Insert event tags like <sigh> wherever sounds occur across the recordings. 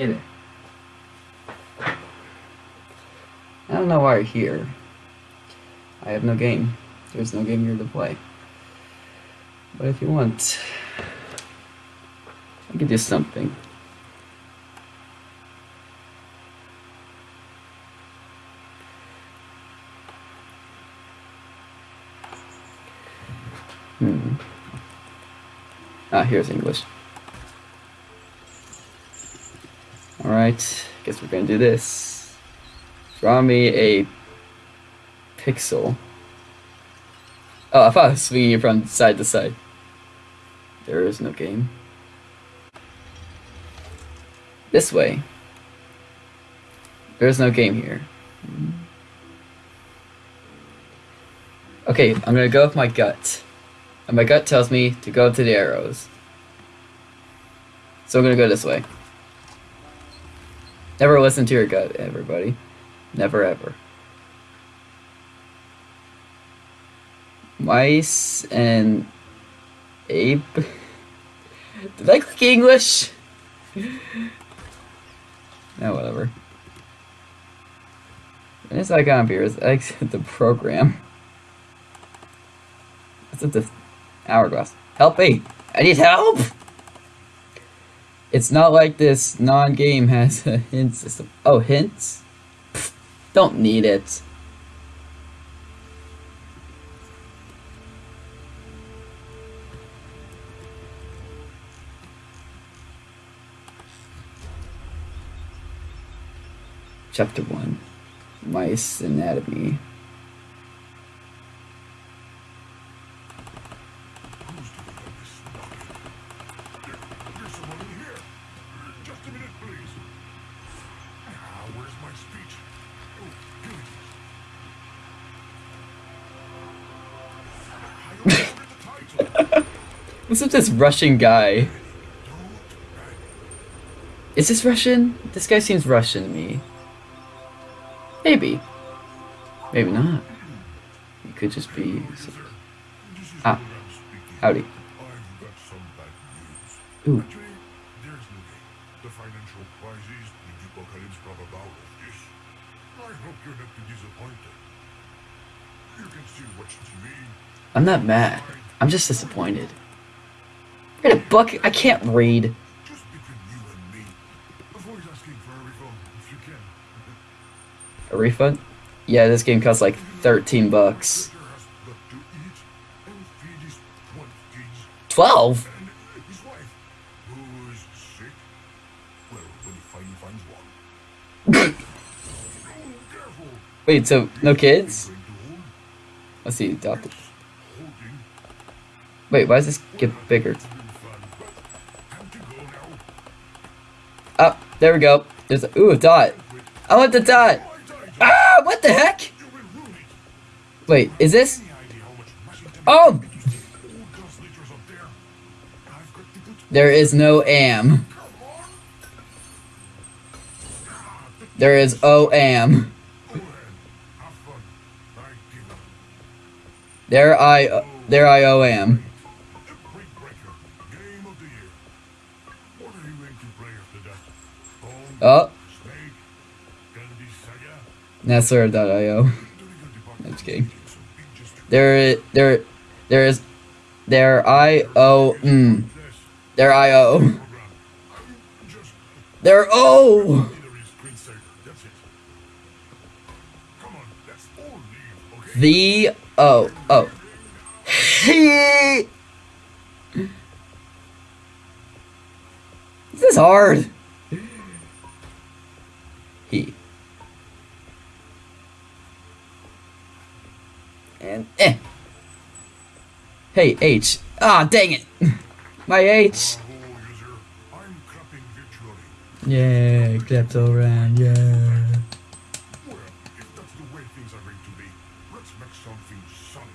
I don't know why you're here. I have no game. There's no game here to play. But if you want, I can do something. Hmm. Ah, here's English. Alright, guess we're gonna do this. Draw me a pixel. Oh, I thought I was swinging it from side to side. There is no game. This way. There's no game here. Okay, I'm gonna go with my gut. And my gut tells me to go to the arrows. So I'm gonna go this way. Never listen to your gut, everybody. Never ever. Mice and ape. <laughs> Did I click English? no, <laughs> ah, whatever. This icon is exit the program. That's at the hourglass. Help me! I need help! It's not like this non-game has a hint system. Oh, hints? Pfft, don't need it. Chapter 1 Mice Anatomy. What's with this Russian guy? Is this Russian? This guy seems Russian to me. Maybe. Maybe not. He could just be. Ah. Howdy. Ooh. I'm not mad. I'm just disappointed. Got a book. I can't read. Me. A refund. A refund? Yeah, this game costs like 13 bucks. Victor has got to eat and feed his 12 kids 12? and his wife, who is sick. Well, when he finally finds one. oh, careful. Wait, so no kids? Let's see, adopted. Wait, why does this get bigger? Oh, there we go. There's a, ooh, a dot. I want the dot. Ah, what the heck? Wait, is this? Oh, there? Is no am. There is O am. There I, there I O am. Oh, a <laughs> I'm just kidding. There, there, there is, there I O mm. There I O. There O. The O O. this is hard. He. And eh. Hey H. Ah, dang it. <laughs> My H. Yeah, klepto ran. Yeah. Well, if that's the way things are going to be, let's make something sunny.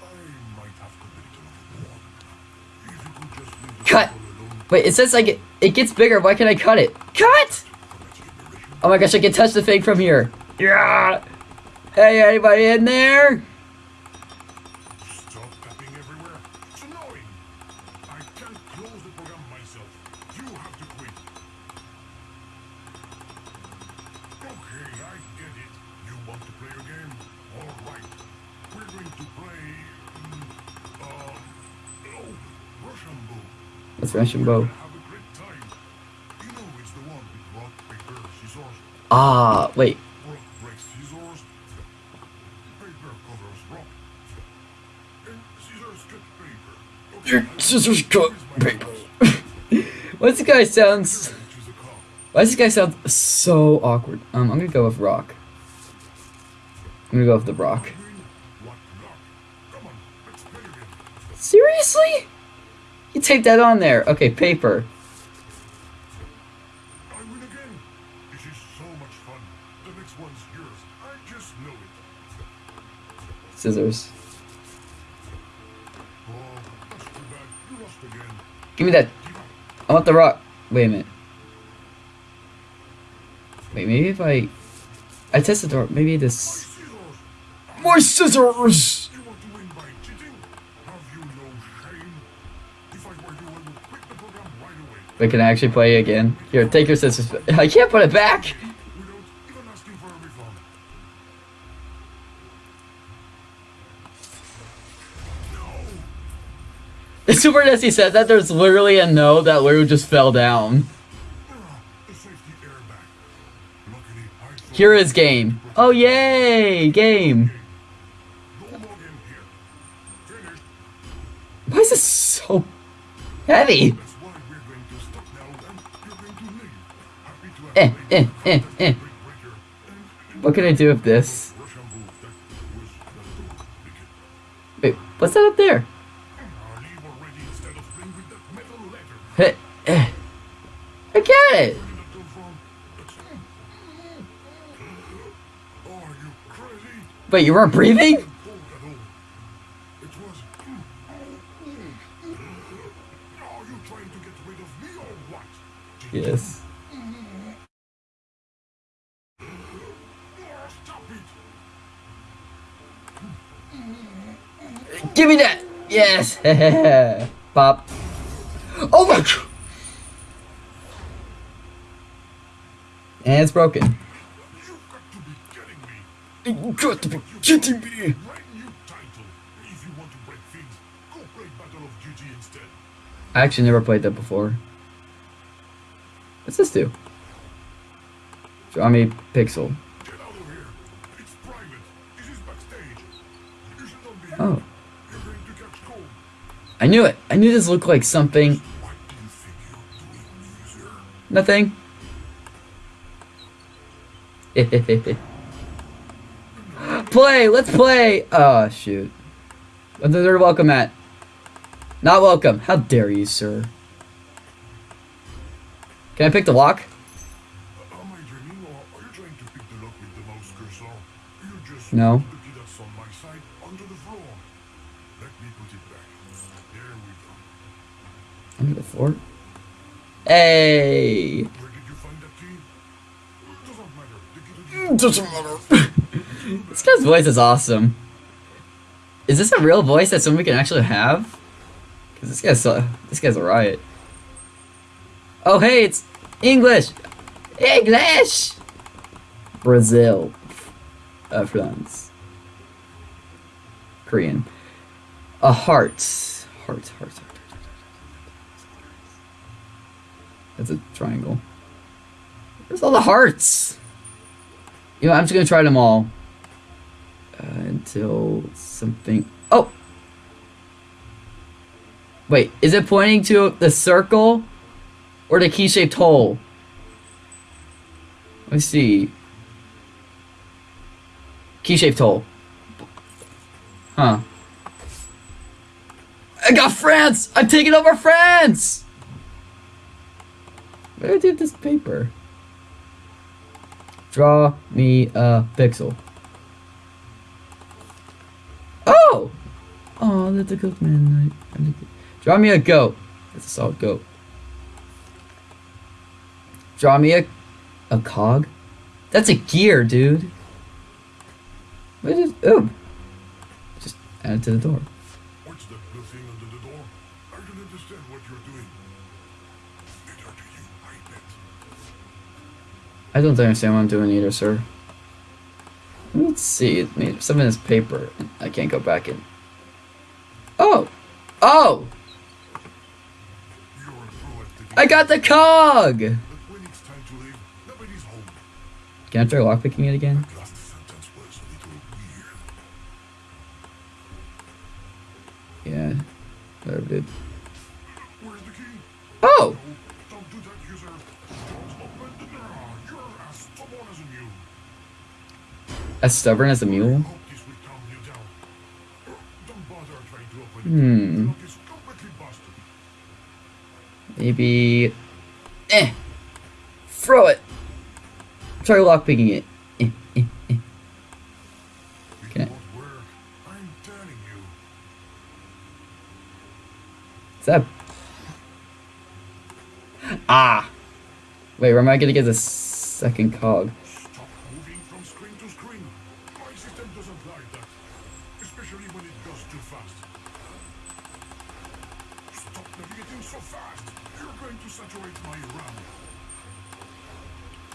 I might have committed another one. If you could just leave the Cut. Wait, it says like it, it gets bigger. Why can't I cut it? Cut! Oh my gosh, I can touch the thing from here. Yeah. Hey, anybody in there? Scissors cut paper. Okay, Your scissors cut paper. <laughs> Why does this guy sounds? Choose a call. Why does this guy sound so awkward? Um, I'm gonna go with rock. I'm gonna go with the rock. Win, what luck. Come on, let's play again. Seriously? You taped that on there. Okay, paper. I win again. This is so much fun. The next one's yours. I just know it. Scissors. Oh, that's too bad. You lost again. Give me that. I want the rock. Wait a minute. Wait, maybe if I... I tested the door, Maybe this... scissors. My scissors! Away. Can actually play again? Here, take your scissors. <laughs> I can't put it back! <laughs> Super as he said that there's literally a no that literally just fell down. Here is game. Oh yay! Game. Why is this so heavy? That's why we're going to stop now and you're going to leave. Happy to have Eh, eh, eh, eh. What can I do with this? Wait, what's that up there? Ah, leave already instead of playing with that metal letter. Yes! <laughs> Pop. Oh my god! And it's broken. You've got to be kidding me! You got to be kidding me! Brand new title. If you want to break things, go play Battle of Duty instead. I actually never played that before. What's this do? Draw me pixel. I knew it. I knew this looked like something. What do you think you're doing, user? Nothing. <laughs> play! Let's play! Oh, shoot. What's the third welcome at? Not welcome. How dare you, sir? Can I pick the lock? Am the floor? Hey! Where did you find that key? Doesn't matter. The key to the Doesn't matter. this guy's voice is awesome. Is this a real voice that somebody can actually have? Cause this guy's so, this guy's a riot. Oh hey, it's English. English. Brazil. Uh, France. Korean. A heart, heart, heart. That's a triangle. Where's all the hearts? You know, I'm just gonna try them all uh, until something. Oh, wait, is it pointing to the circle or the key-shaped hole? Let's see. Key-shaped hole. Huh. I got France! I'm taking over France! Where did this paper? Draw me a pixel. Oh! Oh, that's a goat man. Draw me a goat. That's a solid goat. Draw me a a cog. That's a gear, dude. What is? Oh, just add it to the door. I don't understand what I'm doing either, sir. Let's see. Maybe some of this paper. I can't go back in. Oh! Oh! I got the cog! Can I try lockpicking it again? Yeah. Whatever, dude. Oh! As stubborn as a mule? Hmm. Maybe. Eh! Throw it! Try lockpicking it. Eh, eh, eh. Is that. Ah! Wait, where am I gonna get the second cog?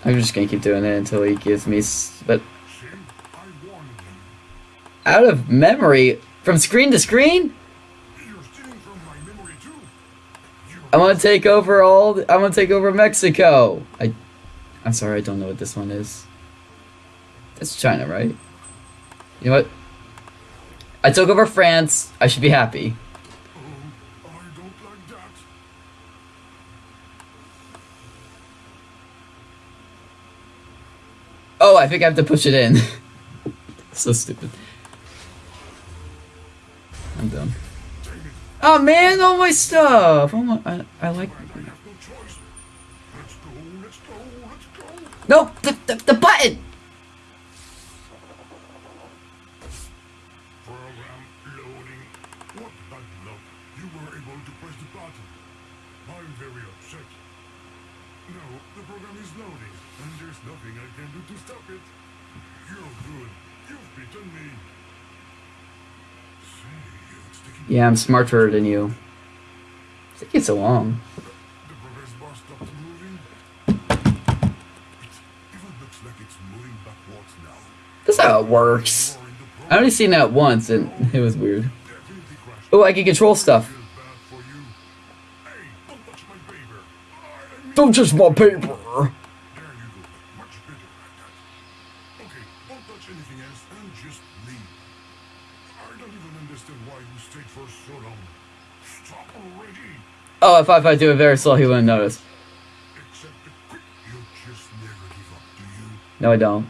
I'm just gonna keep doing it until he gives me. But out of memory, from screen to screen? I want to take over all. I want to take over Mexico. I, I'm sorry, I don't know what this one is. That's China, right? You know what? I took over France. I should be happy. Oh, I don't like that. Oh, I think I have to push it in. <laughs> so stupid. I'm done. Oh man, all my stuff. Oh my, I, I like. No the, the, the button. Program loading. What bad luck. You were able to press the button. I'm very upset. No, the program is loading, and there's nothing I can do to stop it. You're good. You've beaten me. Say, it's taking Yeah, I'm smarter than you. Long. It backwards now. That's how it works. I only seen that once, and <laughs> it was weird. Oh, I can control stuff. Don't touch my paper. Oh, if I, if I do it very slow, he wouldn't notice. No, I don't.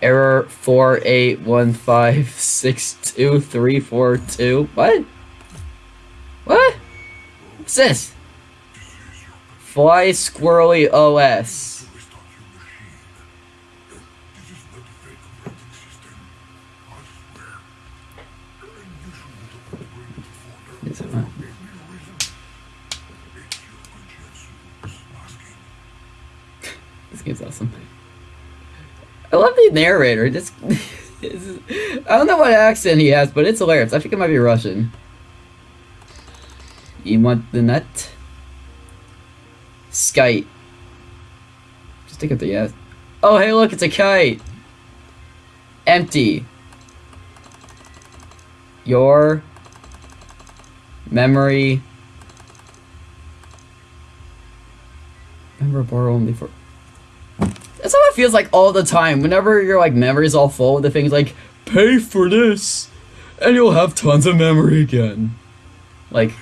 Error. Error four eight one five six two three four two. What? What? What's this? Fly Squirrely OS. This game's awesome. I love the narrator. This, <laughs> this- I don't know what accent he has, but it's hilarious. I think it might be Russian. You want the nut? Skite. Just take up the yes. Oh, hey, look, it's a kite. Empty. Your memory. Remember bar only for. Feels like all the time. Whenever your like memory's all full the things like pay for this, and you'll have tons of memory again. Like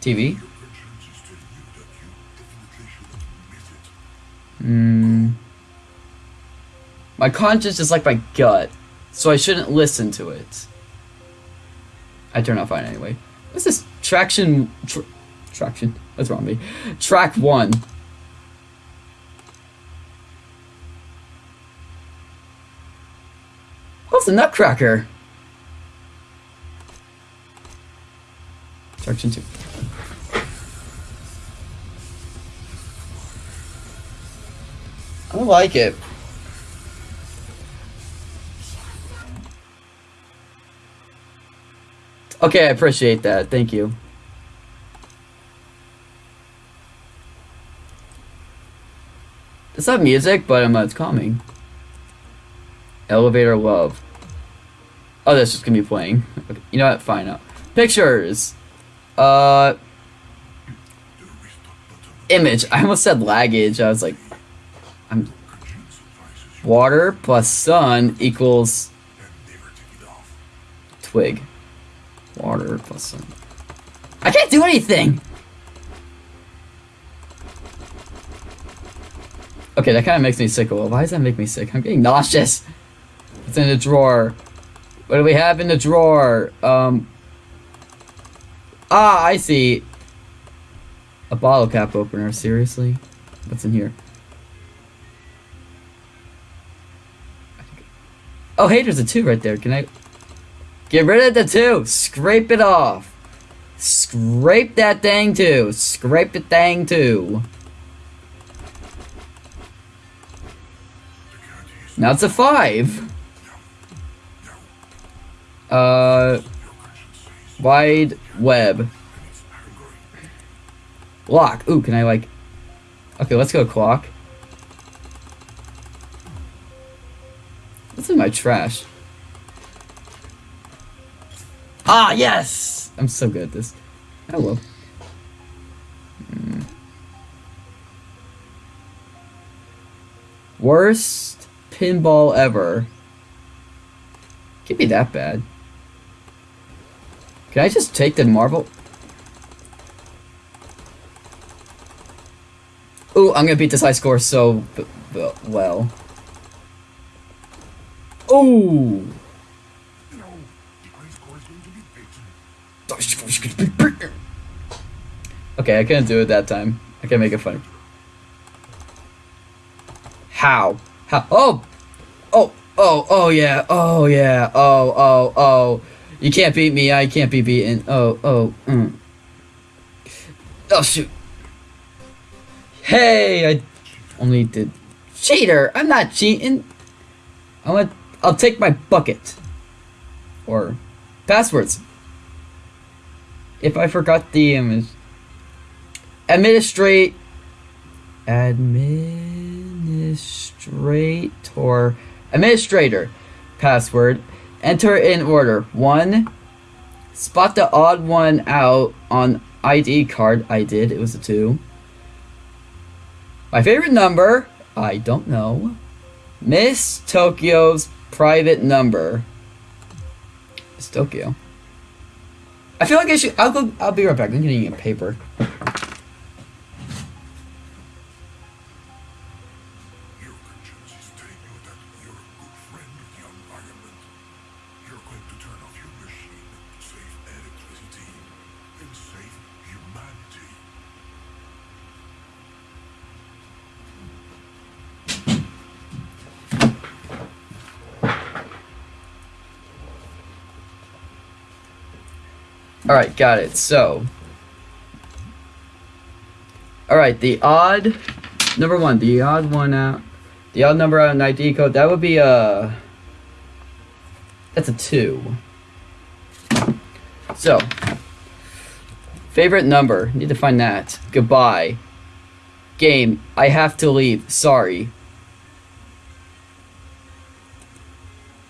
TV. Is. Hmm. My conscience is like my gut, so I shouldn't listen to it. I turn out fine anyway. What's this traction? Tr- traction. That's wrong me. Track one. What's a nutcracker? Track two. I like it. Okay, I appreciate that. Thank you. It's not music, but um, it's calming. Elevator love. Oh, that's just gonna be playing. Okay, you know what? Fine. Now. Pictures. Uh, image. I almost said laggage. I was like, I'm water plus sun equals twig. Water plus sun. I can't do anything. Okay, that kind of makes me sick. Well, why does that make me sick? I'm getting nauseous. It's in the drawer. What do we have in the drawer? Um. Ah, I see. A bottle cap opener. Seriously? What's in here? Oh, hey, there's a two right there. Can I get rid of the two? Scrape it off. Scrape that thing too. Scrape the thing too. Now it's a five. Uh, wide web. Lock. Ooh, can I like? Okay, let's go clock. What's in my trash? Ah, yes! I'm so good at this. Hello. Hmm. Worst pinball ever. Can't be that bad. Can I just take the marble? Ooh, I'm gonna beat this high score so well. Beaten. Okay, I couldn't do it that time. I can't make it funny. How? How? Oh! Oh! Oh! Oh yeah! Oh yeah! Oh! Oh! Oh! You can't beat me. I can't be beaten. Oh! Oh! Mm. Oh shoot! Hey! I only did cheater. I'm not cheating. I want. I'll take my bucket. Or passwords. If I forgot the image. Administrate. Administrator. Administrator. Password. Enter in order. One. Spot the odd one out on ID card. I did. It was a two. My favorite number. I don't know. Miss Tokyo's private number. It's Tokyo. I feel like I should. I'll go. I'll be right back. I'm getting a paper. All right, got it. So, all right, the odd number one, the odd one out, the odd number out in ID code. That would be a. That's a two. So, favorite number. Need to find that. Goodbye. Game. I have to leave. Sorry.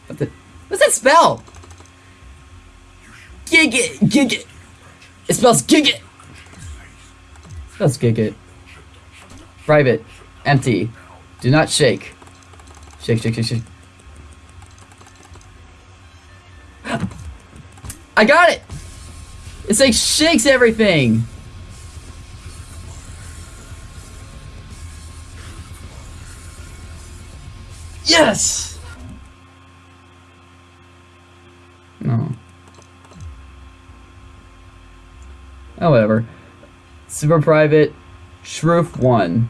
What the? What's that spell? Gig it, gig it. It spells gig it. Spells gig it. Private, empty. Do not shake. Shake, shake, shake, shake. I got it. It's like shakes everything. Yes. No. Oh, whatever. Super private, Shroof 1.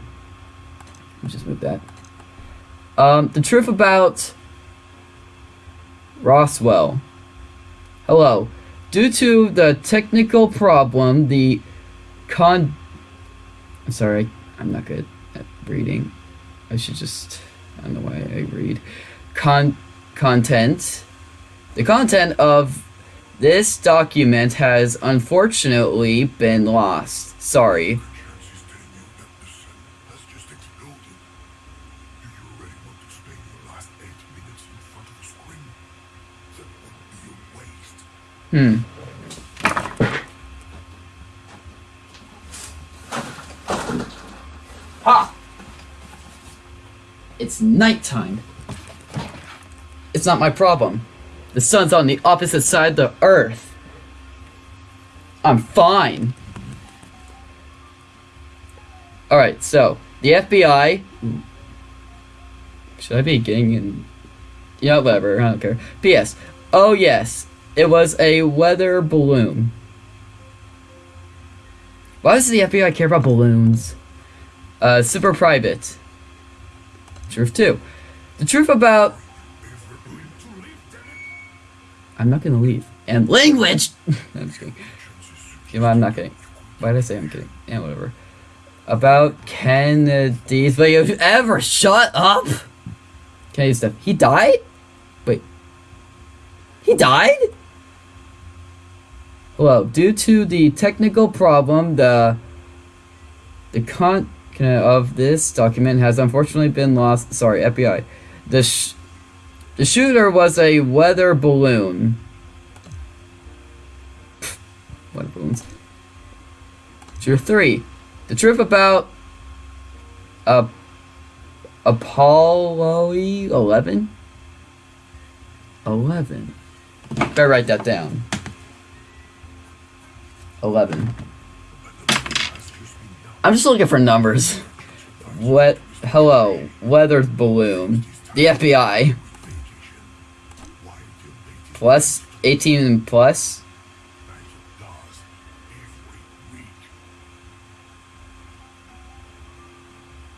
Let's just move that. Um, the truth about Roswell. Hello. Due to the technical problem, the con. I'm sorry, I'm not good at reading. I should just. I don't know why I read. Con. Content. The content of This document has unfortunately been lost. Sorry. Hmm. Ha! It's nighttime. It's not my problem. The sun's on the opposite side of the earth. I'm fine. Alright, so, the FBI. Should I be getting in? Yeah, whatever, I don't care. P.S. Oh, yes, it was a weather balloon. Why does the FBI care about balloons? Uh, super private. Truth 2. The truth about. I'm not gonna leave. And language! <laughs> I'm just kidding. I'm not kidding. Why did I say I'm kidding? Yeah, whatever. About Kennedy's. But you ever shut up? Kennedy stuff. He died? Wait. He died? Well, Due to the technical problem, the the content of this document has unfortunately been lost. Sorry, FBI. The the shooter was a weather balloon. Weather balloons. Truth three. The truth about uh, Apollo 11? 11. Better write that down. 11. has just been done. I'm just looking for numbers. What? Hello. Weather balloon. The FBI. Plus 18 and plus.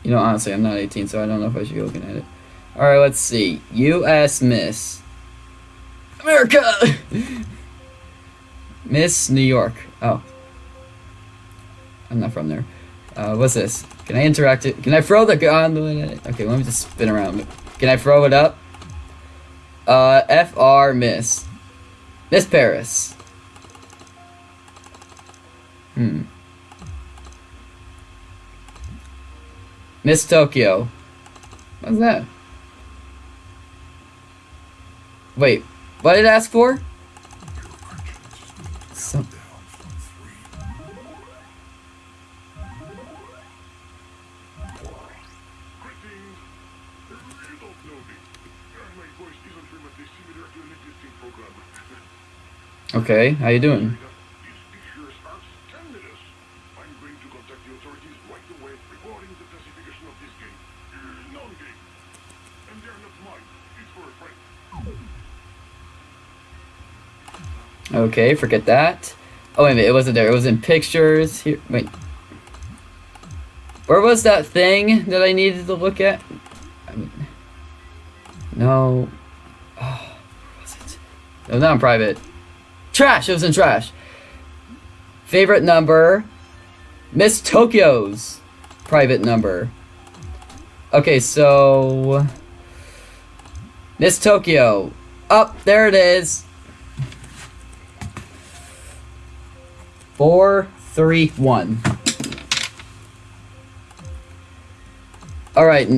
You know, honestly, I'm not 18, so I don't know if I should be looking at it. Alright, let's see. U.S. Miss. America! <laughs> Miss New York. Oh. I'm not from there. Uh, what's this? Can I interact it? Can I throw the gun? Okay, let me just spin around. Can I throw it up? Uh, F.R. Miss. Miss Paris. Hmm. Miss Tokyo. What's that? Wait, what did it ask for? Okay, how you doing? Okay, forget that. Oh wait a minute, it wasn't there. It was in pictures. Here, wait. Where was that thing that I needed to look at? No. Oh, was it? No, not in private. Trash. It was in trash. Favorite number. Miss Tokyo's private number. Okay, so Miss Tokyo. Up there it is. Four, three, one. All right,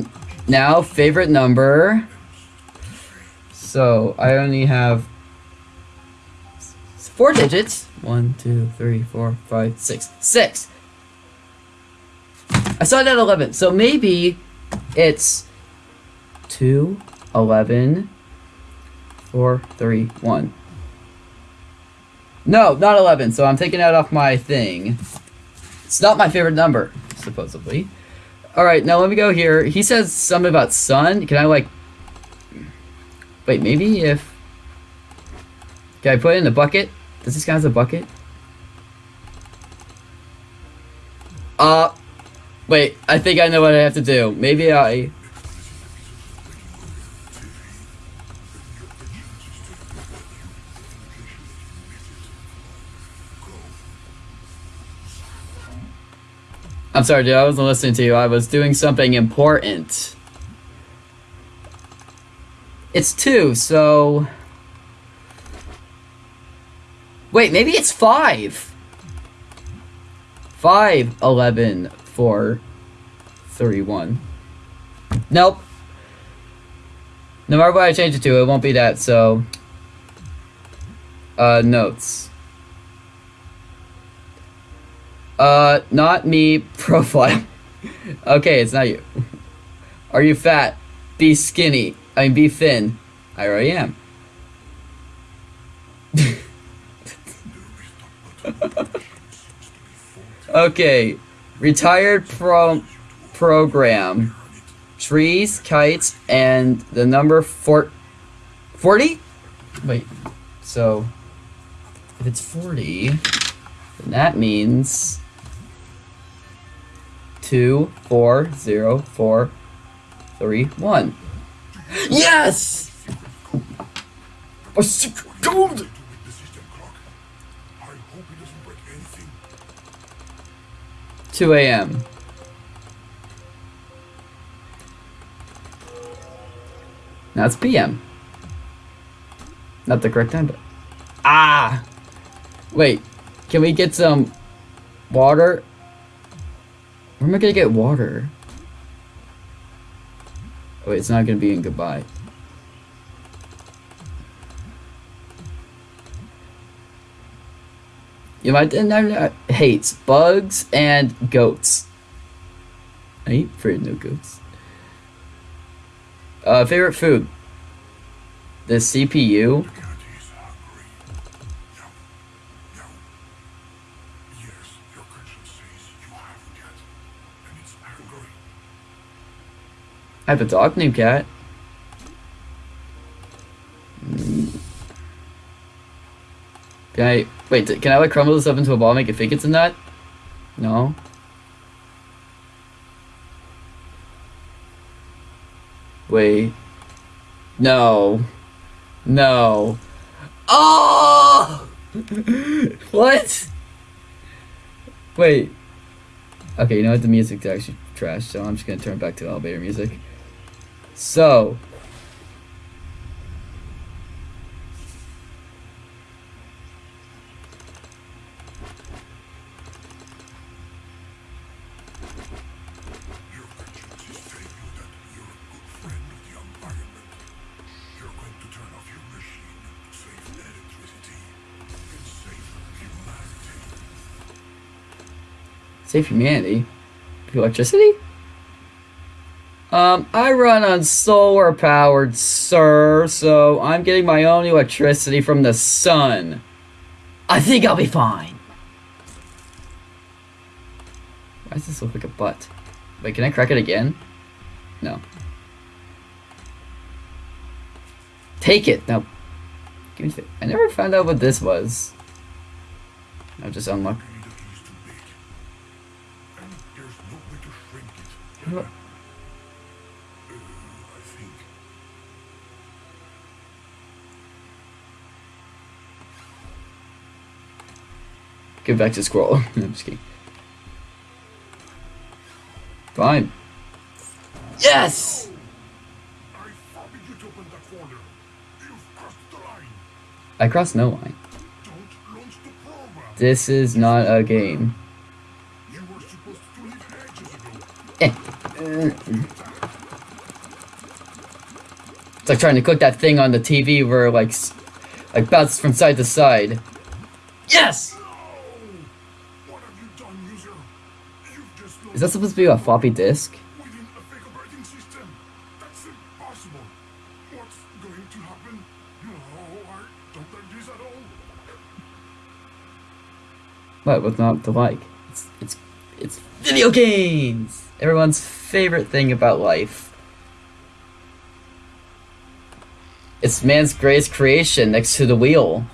now favorite number. So I only have four digits. One, two, three, four, five, six. Six. I saw it at eleven, so maybe it's 2, 11, 4, 3, 1. No, not 11, so I'm taking that off my thing. It's not my favorite number, supposedly. Alright, now let me go here. He says something about sun. Can I, like... Wait, maybe if... Can I put it in a bucket? Does this guy has a bucket? Uh... Wait, I think I know what I have to do. Maybe I... I'm sorry, dude. I wasn't listening to you. I was doing something important. It's two, so. Wait, maybe it's 5. 5, 11, 4, 3, 1. Nope. No matter what I change it to, it won't be that, so... Uh, notes. Uh, not me, <laughs> profile. okay, it's not you. Are you fat? Be skinny. I mean, be thin. I already am. <laughs> okay, retired pro program. Trees, kites, and the number four, 40? Wait, so if it's 40, then that means two, four, zero, four, three, one. Yes! A sick gold! To with the system clock. I hope it doesn't break anything. 2 a.m. Now it's p.m. Not the correct time, but ah, wait. Can we get some water? Where am I gonna get water? Wait, it's not gonna be in goodbye. You know, my dad hates bugs and goats. I ain't afraid no goats. Uh, favorite food? The CPU? I have a dog named Cat. Mm. Can I wait? Can I like crumble this up into a ball, and make it think it's a nut? No. Wait. No. No. Oh! <laughs> what? Wait. Okay, you know what? The music's actually trash, so I'm just gonna turn back to elevator music. So. Save humanity? Electricity? Um, I run on solar powered, sir, so I'm getting my own electricity from the sun. I think I'll be fine. Why does this look like a butt? Wait, can I crack it again? No. Take it! No. Give me I never found out what this was. I just. Maybe the key is too big. And there's no way to shrink it. What? Uh, I think. Get back to scroll. <laughs> I'm just kidding. Fine. Yes! I crossed no line. This is not a game. Ago. It's like trying to click that thing on the TV where like like bounces from side to side. Yes! That supposed to be a floppy disk? What? What's not to like? It's it's it's video games. Everyone's favorite thing about life. It's man's greatest creation next to the wheel.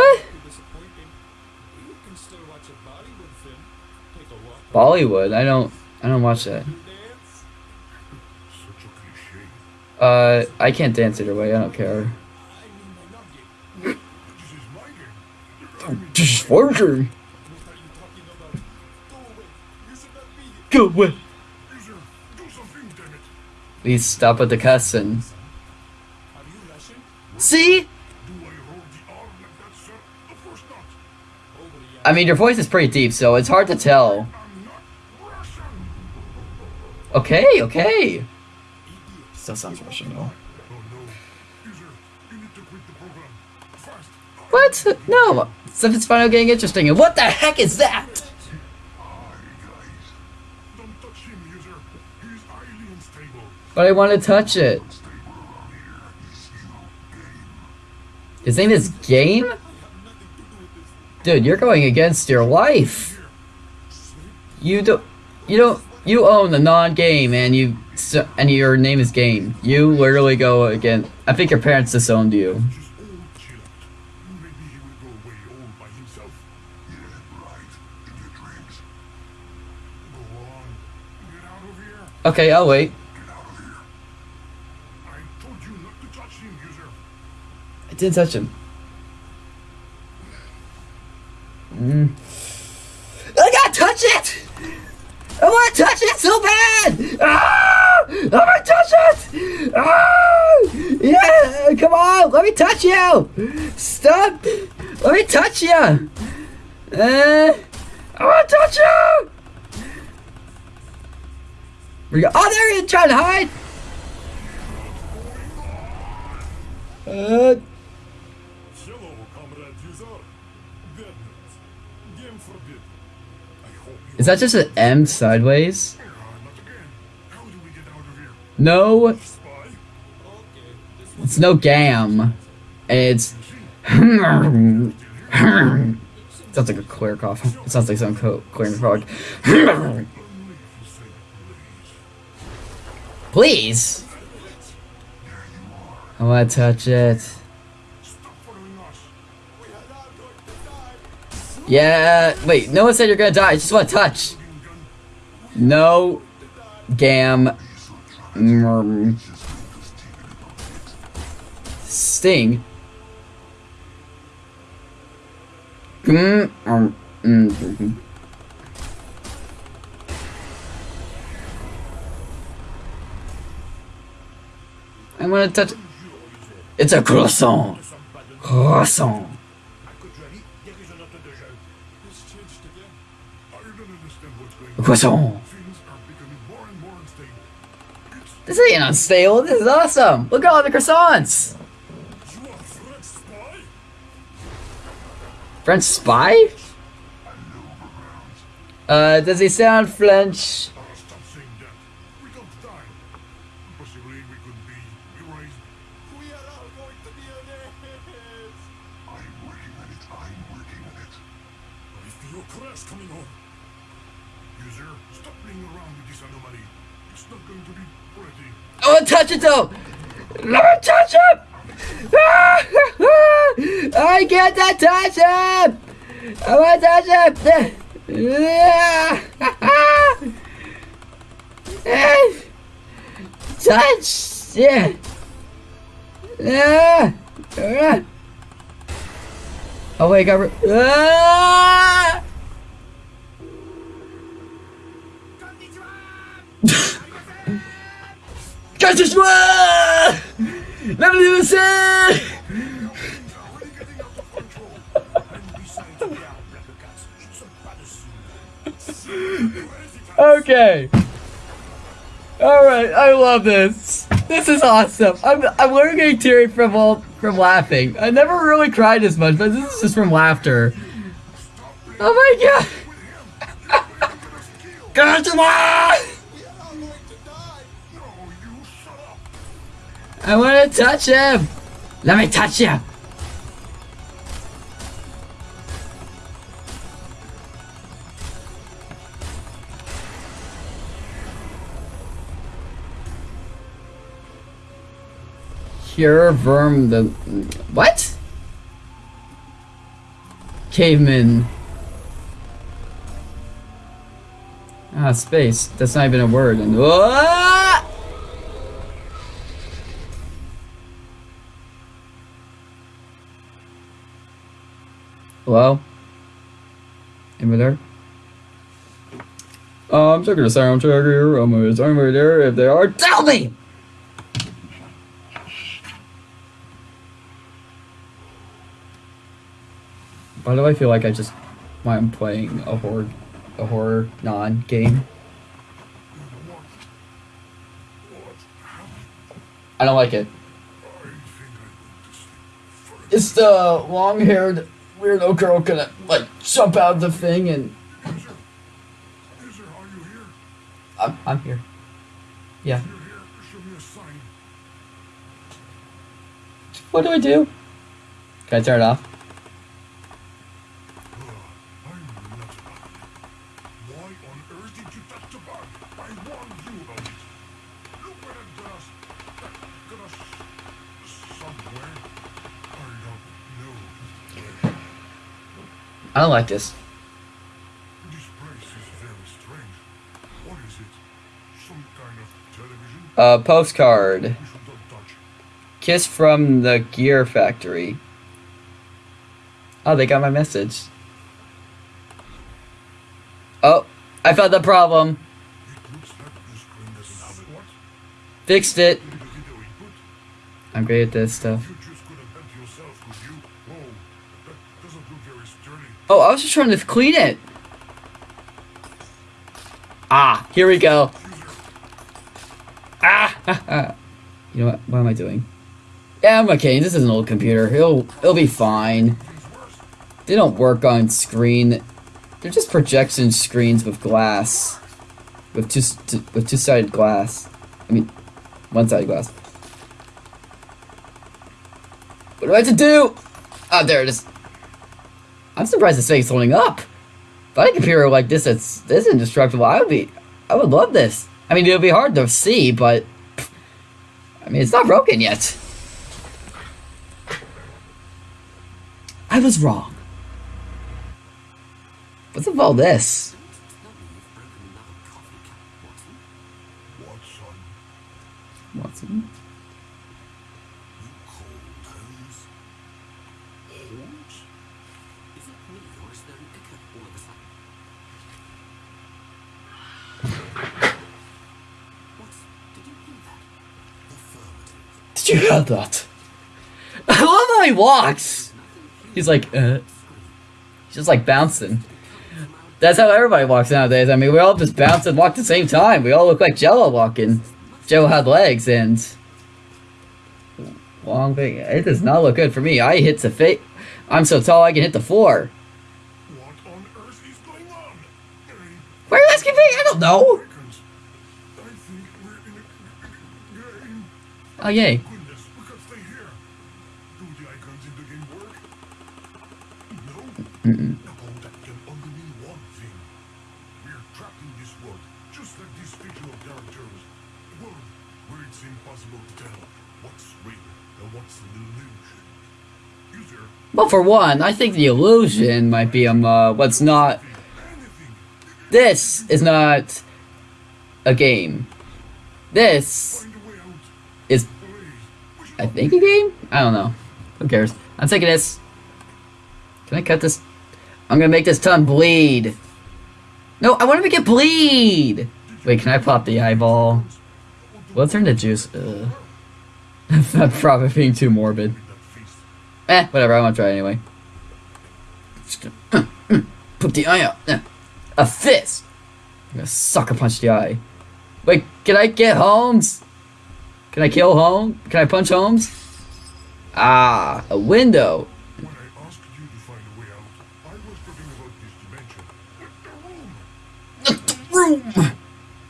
A Bollywood. I don't. I don't watch that. Uh, I can't dance either way. I don't care. What talking about? Go away. Please stop with the cussing. See? I mean, your voice is pretty deep, so it's hard to tell. Okay, okay. Still sounds Russian though. What? No. Is finally getting interesting. And what the heck is that? But I want to touch it. His name is Game? Dude, you're going against your wife. You don't. You don't. You own the non-game, and you and your name is Game. You literally go against. I think your parents disowned you. Okay, I'll wait. I to him. I didn't touch him. Mm. I gotta touch it! I wanna touch it so bad! Ah! I wanna touch it! Ah! Yeah! Come on! Let me touch you! Stop! Let me touch you! Uh, I wanna touch you! You go? Oh, there he is trying to hide! Uh, Hello, comrade user. Bad news. Game forbid. I hope you is that just an M sideways? No, it's no gam. It's <laughs> sounds like a clear cough. It sounds like some clearing frog. <laughs> Please. I want to touch it. Yeah. Wait. No one said you're gonna die. I just want to touch. No. Gam. Sting. I want to touch. It's a croissant. Croissant. It's This ain't unstable. This is awesome. Look at all the croissants. French spy? French spy? Uh, does he sound French? I want to touch it though. Let me touch him. <laughs> I can't touch him. I want to touch him. <laughs> touch. Yeah. Yeah. Ah. Oh wait, I got. Re- ah! Casse-toi Let me lose it Already getting out of control. and besides, we are black cats. It's a bad Okay. Alright, I love this. This is awesome. I'm, I'm literally getting teary from all, from laughing. I never really cried as much, but this is just from laughter. Oh my god! <laughs> Casse-toi I want to touch him! Let me touch you! Cure verm the what? Caveman. Ah, space. That's not even a word. And Ah! Well, Anybody there? Uh, I'm checking the sound check here. I'm um, is anybody there? If they are, tell me! Why do I feel like I just... Why I'm playing a horror... A horror non-game? I don't like it. It's the long-haired weirdo girl gonna like jump out of the thing and User, user, are you here? I'm I'm here. Yeah. What do I do? Can I turn it off? I like this. Television? Uh postcard. Kiss from the gear factory. Oh, they got my message. Oh, I found the problem. Fixed it. I'm great at this stuff. You just could have helped yourself, could you? Whoa, that doesn't look very sturdy. Oh, I was just trying to clean it. Ah, here we go. Ah, <laughs> you know what? What am I doing? Yeah, I'm okay. This is an old computer. It'll it'll be fine. They don't work on screen. They're just projection screens with glass, with two with two sided glass. I mean, one sided glass. What do I have to do? Oh, there it is. I'm surprised this thing's holding up. If I had a computer like this that's this indestructible, I would be, I would love this. I mean, it would be hard to see, but I mean, it's not broken yet. I was wrong. What's up all this? Watson? You cold Holmes? Holmes? Is it me or is there an echo all of a sudden? What? Did you hear that? Affirmative. Did you hear that? <laughs> I love how he walks. He's like, uh, he's just like bouncing. That's how everybody walks nowadays. I mean, we all just bounce and walk at the same time. We all look like Jello walking. Jello had legs and long thing. It does not look good for me. I hit the face. I'm so tall I can hit the floor. What on earth is going on? Why are you asking me? I don't know. I think we're in a game. Oh yay. Well, for one, I think the illusion might be um uh, what's not. This is not a game. This is, I think, a game. I don't know. Who cares? I'm taking this. Can I cut this? I'm gonna make this tongue bleed. No, I want to make it bleed. Wait, can I pop the eyeball? Well, turn to juice. Ugh. That's probably being too morbid. Eh, whatever. I want to try anyway. Just gonna, <clears throat> put the eye out. Eh. A fist. I'm gonna sucker punch the eye. Wait, can I get Holmes? Can I kill Holmes? Can I punch Holmes? Ah, a window. Room! Not the room.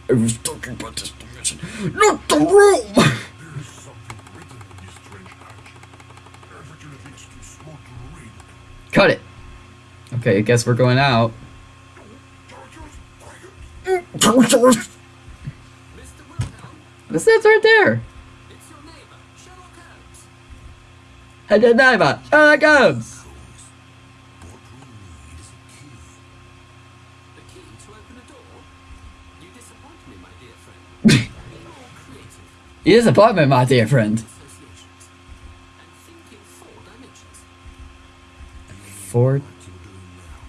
I was talking about this dimension. Not the room. There is something written in this strange hatch. Unfortunately, it's too small to read. Cut it. Okay, I guess we're going out. Chargers, quiet! Mr. Wilhelm, What's that right there? it's your neighbor, Sherlock Holmes. Hey, the neighbor. Sherlock Holmes. Creative. You disappoint me, my dear friend. Associations. And think in four. Ford. What you're doing now.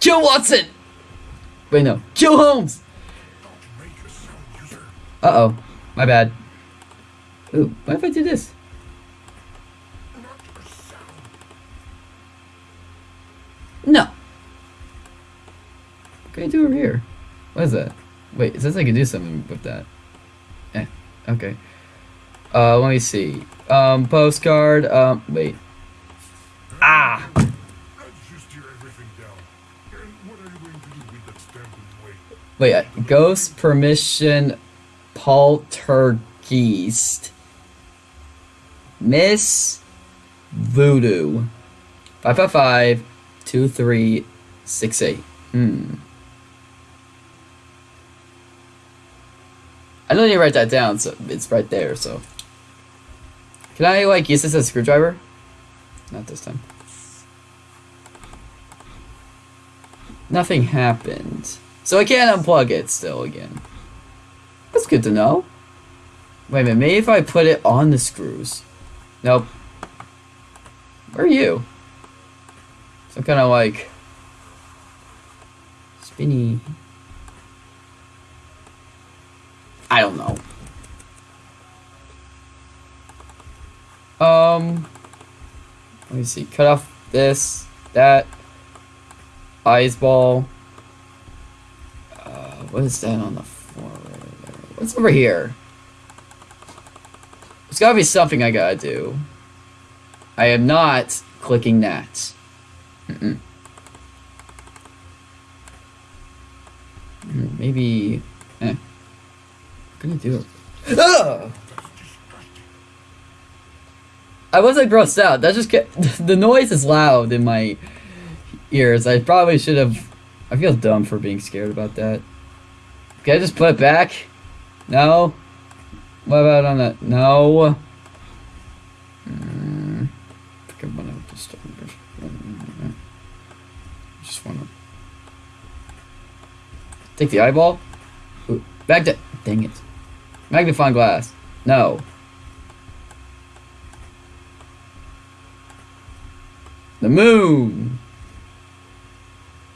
Kill Watson. Wait, no. Kill Holmes. Don't make a sound, user. Uh oh. My bad. Ooh, what if I do this? A. No. What can I do over here? What is that? Wait, it says I can do something with that. Okay. Uh, let me see. Um, postcard. Um, wait. Ah! Wait, uh, ghost permission poltergeist. Miss Voodoo. 555 2368. Hmm. I don't need to write that down, so it's right there, so. Can I, like, use this as a screwdriver? Not this time. Nothing happened. So I can't unplug it still again. That's good to know. Wait a minute, maybe if I put it on the screws. Nope. Where are you? Some kind of like spinny. I don't know. Um, let me see. Cut off this, that, ice ball. Uh, what is that on the floor? What's over here? There's gotta be something I gotta do. I am not clicking that. Mm-mm. Mm, Maybe. Eh. Ugh! I wasn't grossed out. That just get <laughs> the noise is loud in my ears. I probably should have. I feel dumb for being scared about that. Can I just put it back? No. What about on that? No. Mm, I just. Just wanna take the eyeball. Ooh, back to. Dang it. Magnifying glass. No. The moon.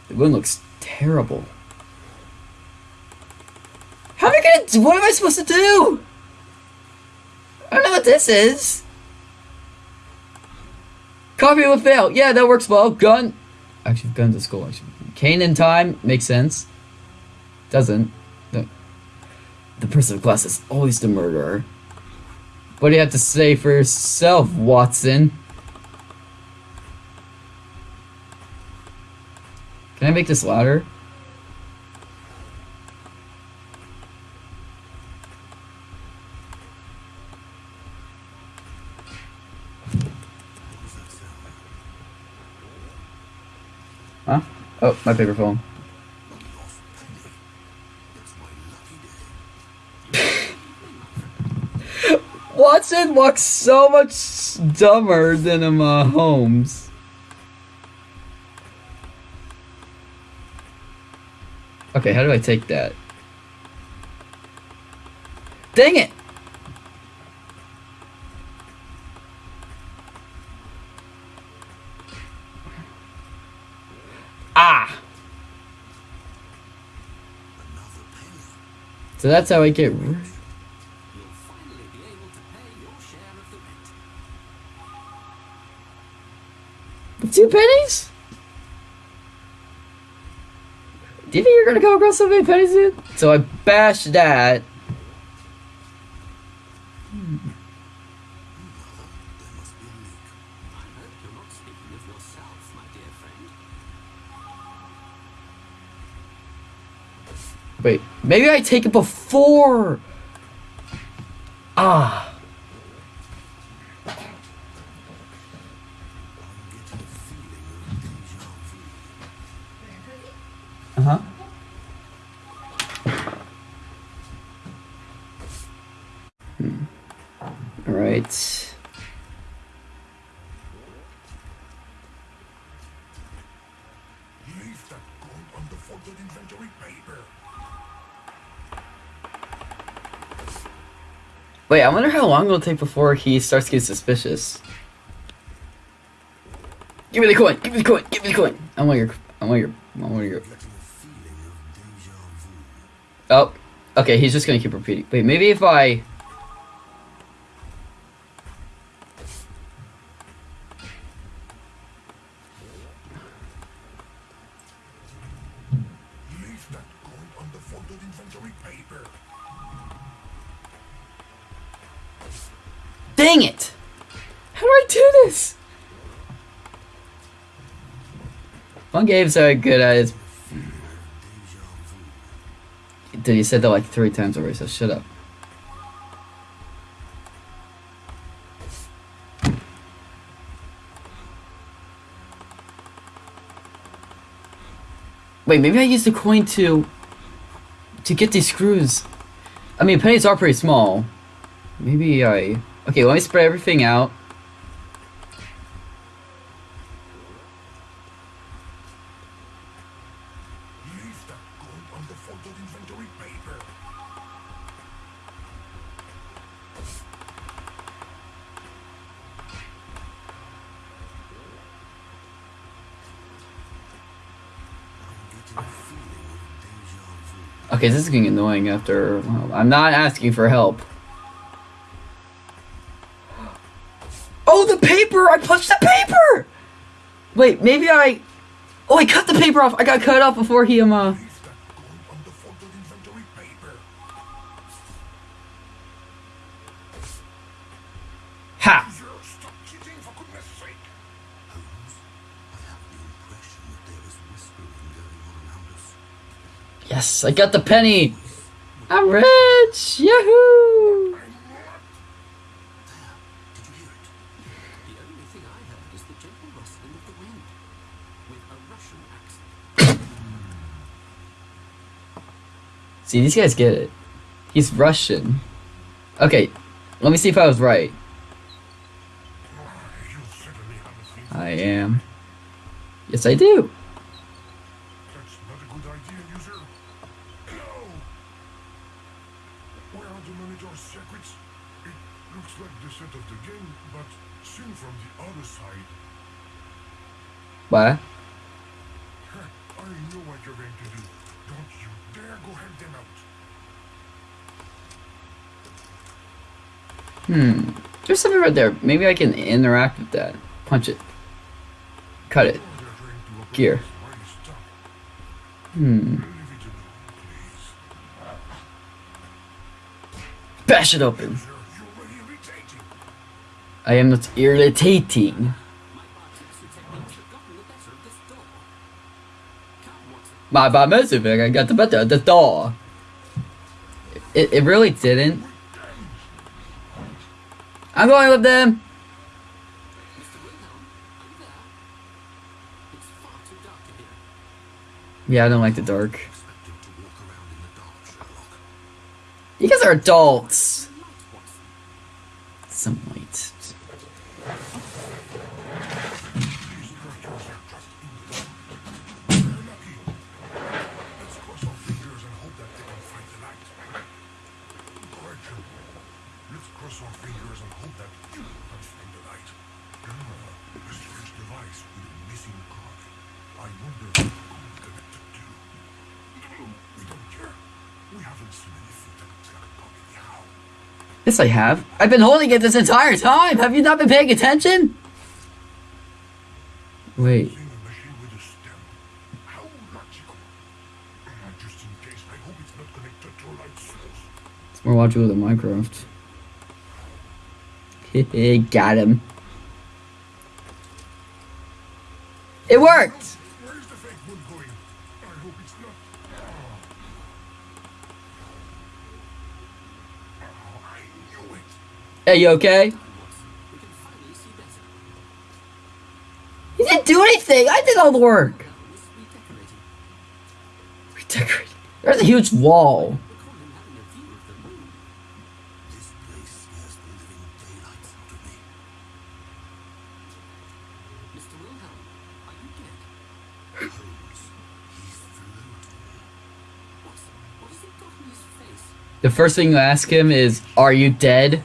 The moon looks terrible. How am I gonna do? What am I supposed to do? I don't know what this is. Copy will fail. Yeah, that works well. Gun. Actually, guns at school. Actually, Kane in time makes sense. Doesn't. The, person of glass is always the murderer. What do you have to say for yourself, Watson? Can I make this louder? Huh? Oh, my paper phone. Watson looks so much dumber than Emma Holmes. Okay, how do I take that? Dang it! Ah! So that's how I get. Two pennies? Do you think you're gonna come across so many pennies, dude? So I bashed that. Wait, maybe I take it before. Ah. I wonder how long it'll take before he starts getting suspicious. Give me the coin! Give me the coin! Give me the coin! I want your. I want your. I want your. Oh, okay. He's just gonna keep repeating. Wait, maybe if I. Games are good at is. Dude, you said that like three times already, so shut up. Wait, maybe I used the coin to to get these screws. I mean, pennies are pretty small. Maybe I. Okay, let me spread everything out. Leave that gold inventory paper. Okay, this is getting annoying after. Well, I'm not asking for help. Oh, the paper! I punched the paper! Wait, maybe I. Oh, I cut the paper off. I got cut off before he um. Uh... I got the penny. I'm rich. Yahoo! See, these guys get it. He's Russian. Okay, let me see if I was right. I am. Yes, I do. That's not a good idea, user. No! Where are the manager's secrets? It looks like the set of the game, but seen from the other side. What? Huh, I know what you're going to do. Don't you dare go help them Hmm. There's something right there. Maybe I can interact with that. Punch it. Cut it. Gear. Hmm. Bash it open. I am not irritating. My artistic techniques have gotten the better of this door. Come, Watson. My bad I got the better the door. It, it really didn't. I'm going with them. Yeah, I don't like the dark. You guys are adults. Some light. These structures are just in the dark. We're lucky. Let's cross our fingers and hope that they can find the light. Correction. Let's cross our fingers and hope that you can find the light. Ah, a strange device with a missing card. I wonder who it's connected to. We don't care. We haven't seen anything that looks like a copy anyhow. Yes, I have. I've been holding it this entire time. Have you not been paying attention? Wait. It's more logical than Minecraft. <laughs> Got him. Hey, you okay? We can finally see better. You didn't do anything! I did all the work! Redecorating. There's a huge wall. Recall him having a view of the moon. This place scares the living daylights out of me. Mr. Wilhelm, are you dead? Holmes, he's floating. Watson, what has he got on his face? The first thing you ask him is, Are you dead?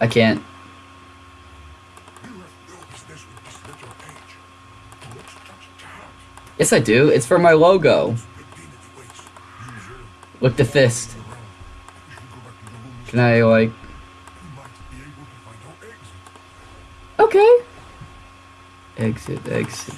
I can't. Yes, I do. It's for my logo. Look the fist. Can I, like... Okay. Exit, exit.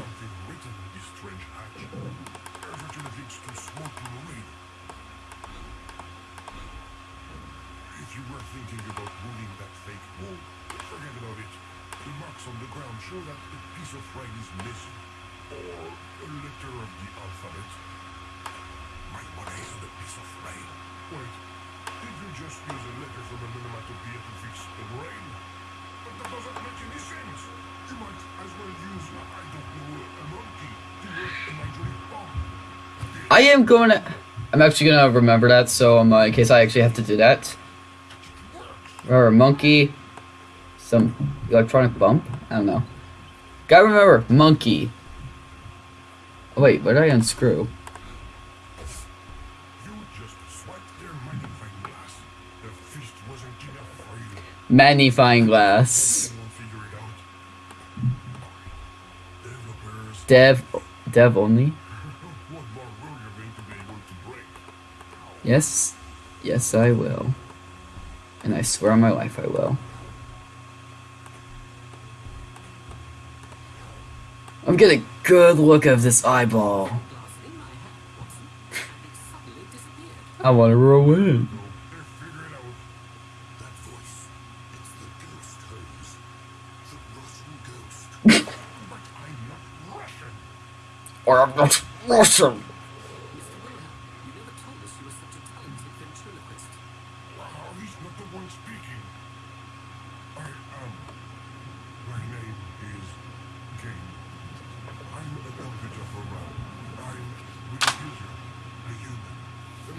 I'm going to... I'm actually going to remember that, so um, uh, in case I actually have to do that. Remember, monkey. Some electronic bump? I don't know. Gotta remember, monkey. Oh, wait, what did I unscrew? magnifying glass. Dev, dev only. Yes, yes I will. And I swear on my life I will. I'm getting a good look of this eyeball. <laughs> I want to roll in. <laughs> or I'm not Russian.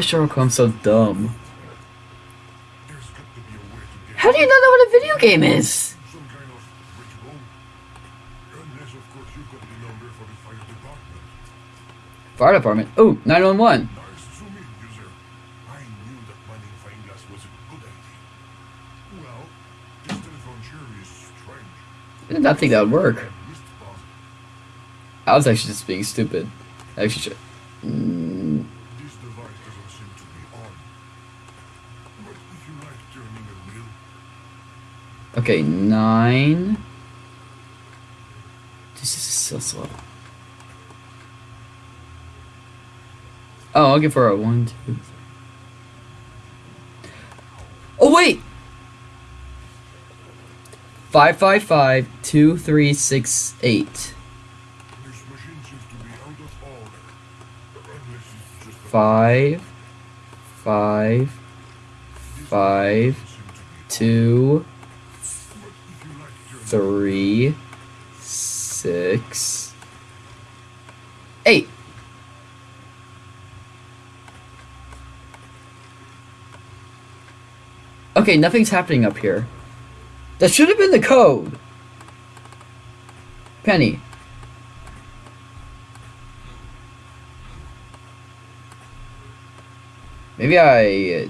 is Sherlock so dumb? How do you not know what a video game is? Fire department. Oh, 911. I did not think that would work. I was actually just being stupid. I actually, Okay, nine. This is so slow. Oh, I'll give her a one, two, three. Oh, wait! Five, five, five, two, three, six, eight. Five, five, five, two, three, six, eight. Okay, nothing's happening up here. That should have been the code. Penny. Maybe I uh,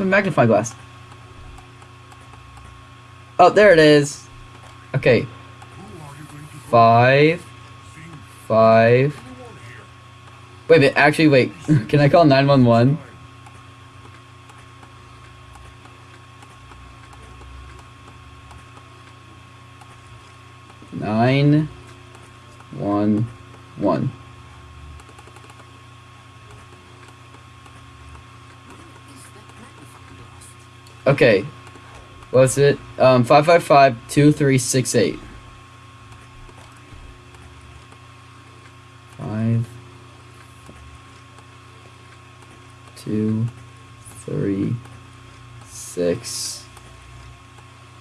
my magnifying glass? Oh, there it is. Okay. Five. Five. Wait a minute, actually, wait. <laughs> Can I call 911? Okay. What's it? Um, 555-2368. Five, two, three, six,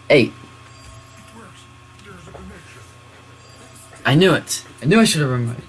eight. I knew it. I knew I should have remembered.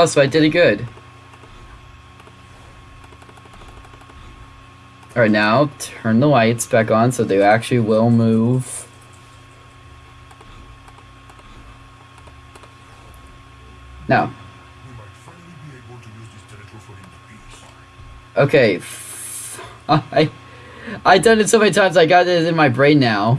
Oh, so I did it good. Alright, now turn the lights back on so they actually will move. Now. Okay. <laughs> I, I done it so many times I got it in my brain now.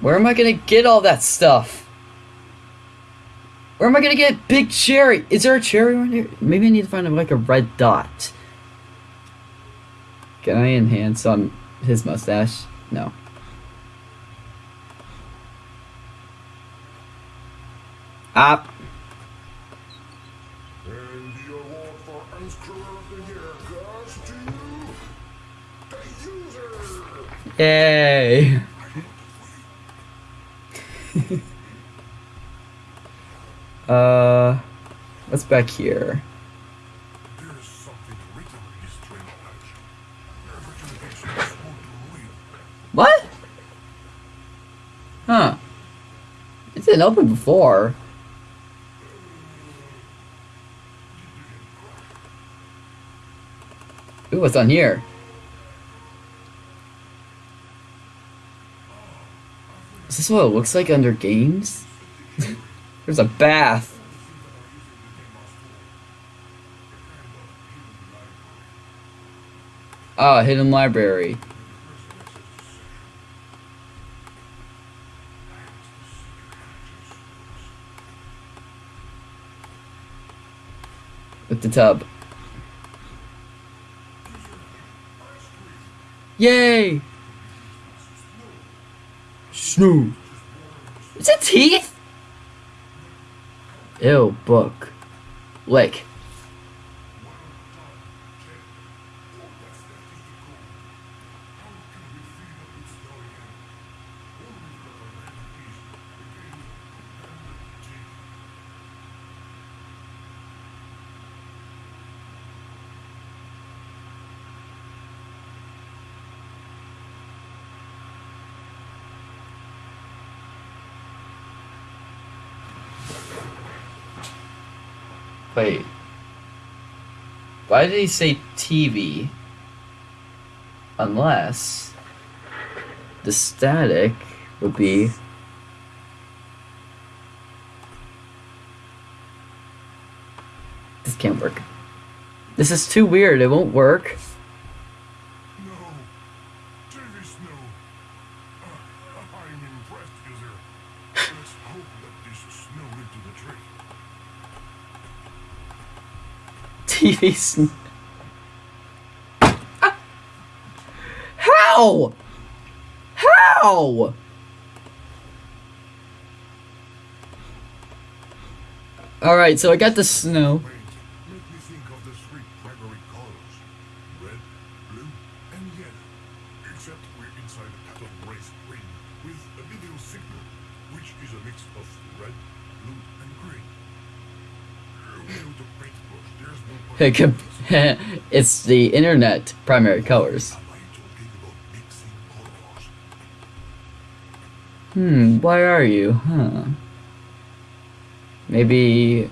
Where am I gonna get all that stuff? Where am I gonna get big cherry? Is there a cherry around here? Maybe I need to find like a red dot. Can I enhance on his mustache? No. Up. Yay! <laughs> Uh, some smoke back here? What? Huh. It didn't open before. Ooh, what's on here? This what it looks like under games? <laughs> There's a bath. Ah, hidden library. With the tub. Yay! Snoo. Is it teeth? Ew, book. Lick. Wait. Why did he say TV? Unless the static would be This can't work. This is too weird, it won't work. No. TV Snow. Uh, I'm impressed, user. Let's hope that this snow into the TV How? How? Alright, so I got the snow. Wait, make me think of the three primary colors. Red, blue, and yellow. Except we're inside a cathode ray ring with a video signal, which is a mix of red, blue, and green. Uh, Without a paintbrush, there's no point It could- <laughs> it's the internet primary colors. Hmm, why are you? Huh. Maybe.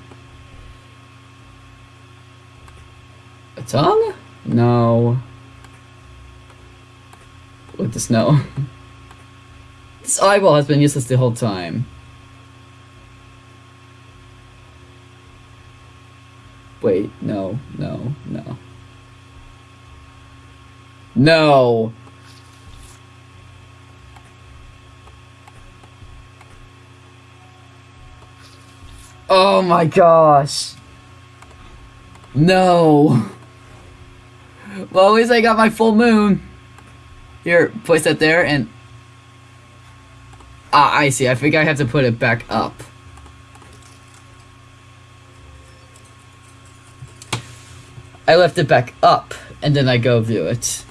A tongue? No. With the snow. <laughs> this eyeball has been useless the whole time. Wait, no, no, no. No! Oh my gosh. No. Well, at least I got my full moon. Here, place that there and... Ah, I see. I think I have to put it back up. I left it back up, and then I go view it.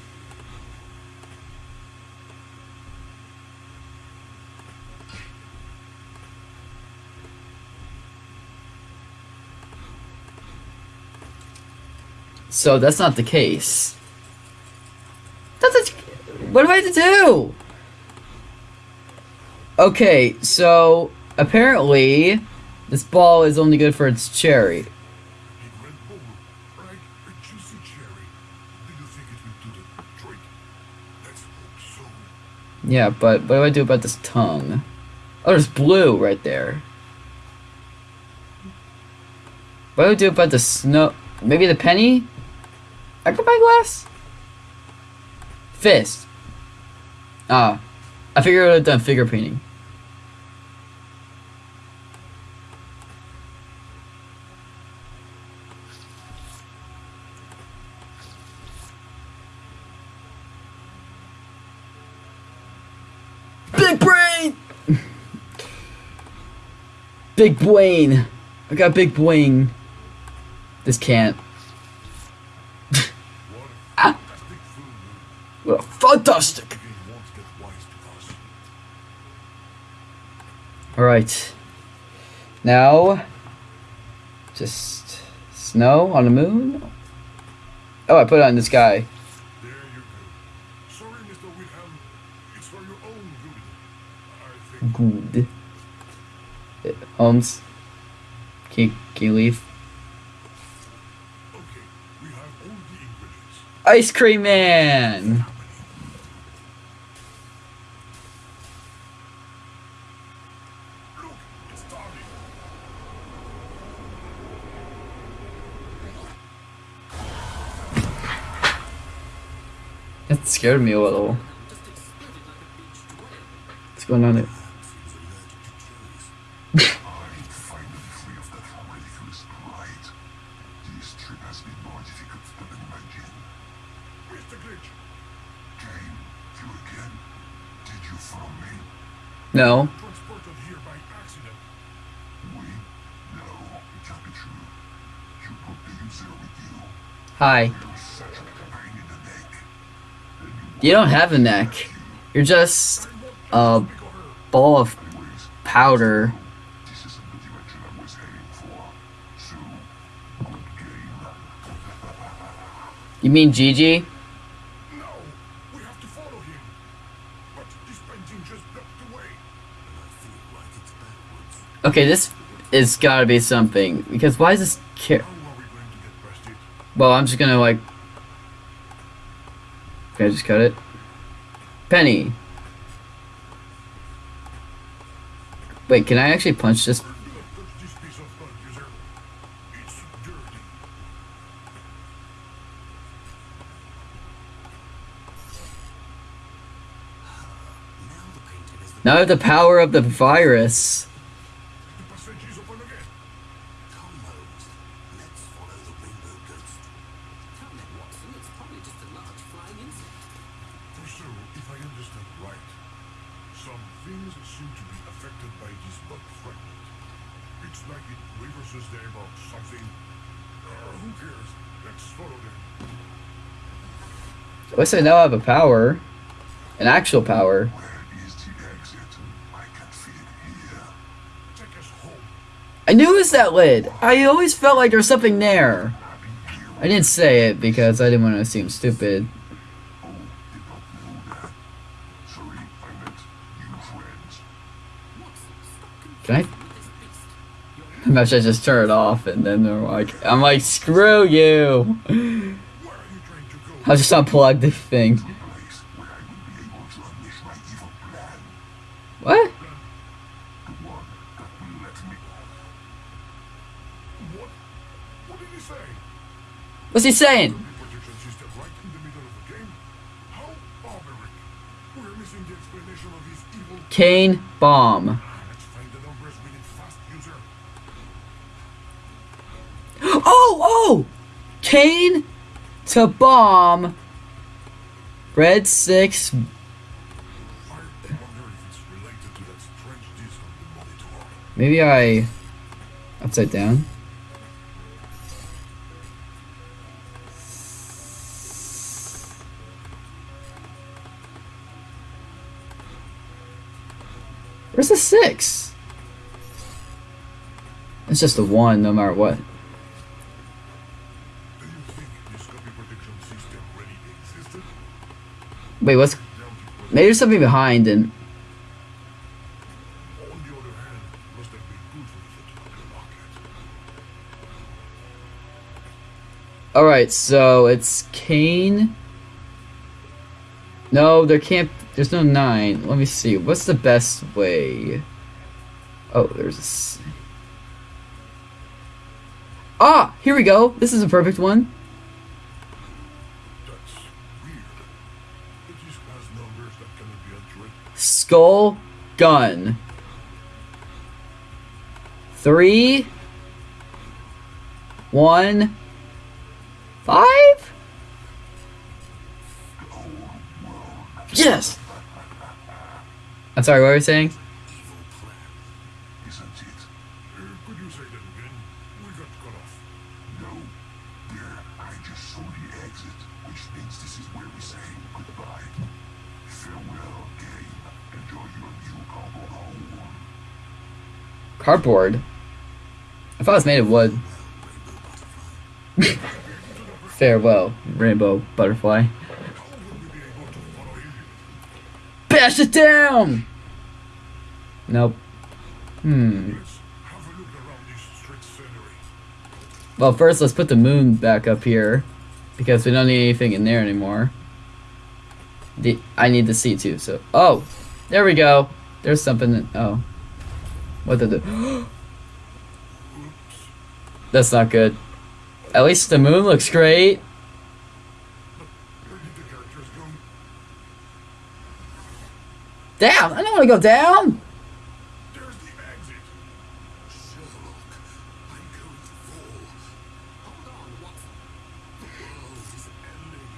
So that's not the case. That's what do I to do? Okay, so apparently this ball is only good for its cherry. Yeah, but what do I do about this tongue? Oh, there's blue right there. What do I do about the snow? Maybe the penny? I can buy glass? Fist. Ah. I figured I would have done figure painting. Big brain! <laughs> big brain. I got big brain. This can't. Well, fantastic. The game won't get wise to us. Alright. Now, just snow on the moon. Oh, I put it on this guy. There you go. Sorry, Mr. Whitham. It's for your own good. Good. Holmes, can you, can you leave? Okay, we have all the ingredients. Ice Cream Man! Scared me a little. What's going on here? <laughs> No, it can't be true. You brought the user with you. Hi. You're such a pain in the neck. You don't have a neck. You're just a ball of powder. You mean Gigi? No, we have to follow him. But this painting just blocked the way. And I feel like. Okay, this is gotta be something. Because why is this care? Well, I'm just gonna like. Can I just cut it? Penny. Wait, can I actually punch this? Do not touch this piece of mud, user. It's dirty. Now the painting is the Now I have the power of the virus. The passage is open again. Come, Holmes. Let's follow the rainbow ghost. Come then, Watson. It's probably just a large flying insect. So, if I understand right, some things seem to be affected by this bug fragment. It's like it reverses them or something. Uh, who cares? Let's follow them. At least I now have a power. An actual power. I. I knew it was that lid. I always felt like there was something there. I didn't say it because I didn't want to seem stupid. I. Can I? You're Maybe I just turn it off and then they're like, I'm like, screw you. <laughs> I'll just unplug the thing. What? What's he saying? Kane bomb. <gasps> Oh, oh! Kane to bomb. Red 6. I wonder if it's related to that strange disc on the monitor. Maybe I. Upside down? Where's the 6? It's just a 1 no matter what. Wait, what's. Maybe there's something behind market. Alright, so it's Kane. No, there can't. There's no 9. Let me see. What's the best way? Oh, there's a. Ah! Here we go! This is a perfect one. That's weird. It just has numbers that cannot be accurate. Skull gun. Three. One. Five? Yes! I'm sorry, what were you saying? Evil plan. Isn't it? Uh, could you say that again? We got cut off. No. There, I just saw the exit, which means this is where we say goodbye. Cardboard? I thought it was made of wood. <laughs> Farewell, rainbow butterfly. Bash it down! Nope. Hmm. Well, first let's put the moon back up here. Because we don't need anything in there anymore. The I need the sea too, so... Oh! There we go! There's something... that- Oh. What the... <gasps> That's not good. At least the moon looks great. Down! I don't want to go down! There's the exit. Sherlock, I'm going to fall. Hold on, Watson. The world is ending.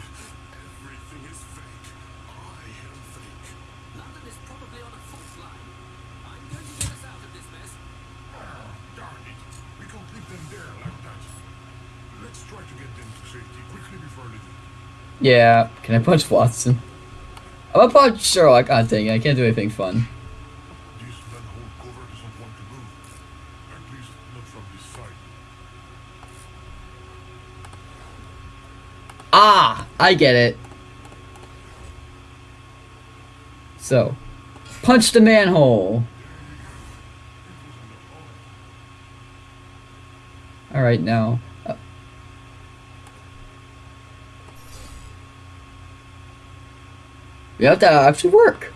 Everything is fake. I am fake. London is probably on a fault line. I'm going to get us out of this mess. Ah, darn it. We can't leave them there like that. Let's try to get them to safety quickly before leaving. Yeah, can I punch Watson? I'm gonna punch Sherlock. Ah, dang it, I can't do anything fun. Ah! I get it. So, punch the manhole. Alright, now. uh, we have to actually work.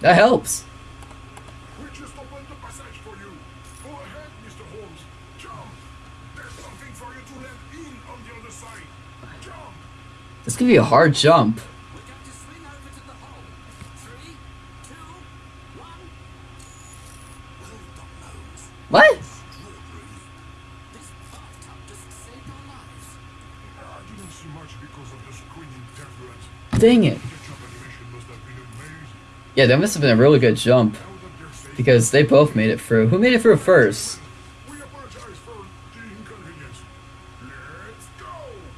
That helps. We just opened the passage for you. Go ahead, Mr. Holmes. Jump! There's something for you to land in on the other side. Jump! This could be a hard jump. We're going to swing over to the hole. Three, two, one. Well done, Holmes. What? Extraordinary leap. Yeah, that must have been a really good jump. Because they both made it through. Who made it through first?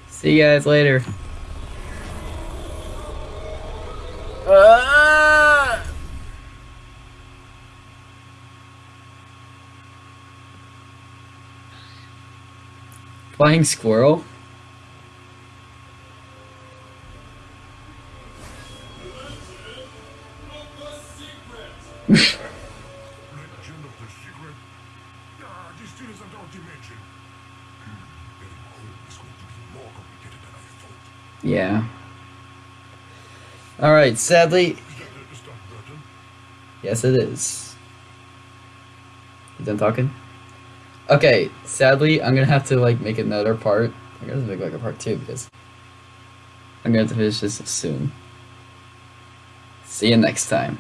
See you guys later. Flying squirrel? Alright, sadly? Yes, it is. You done talking? Okay, sadly, I'm gonna have to like make another part. I'm gonna make like a part two because I'm gonna have to finish this soon. See you next time.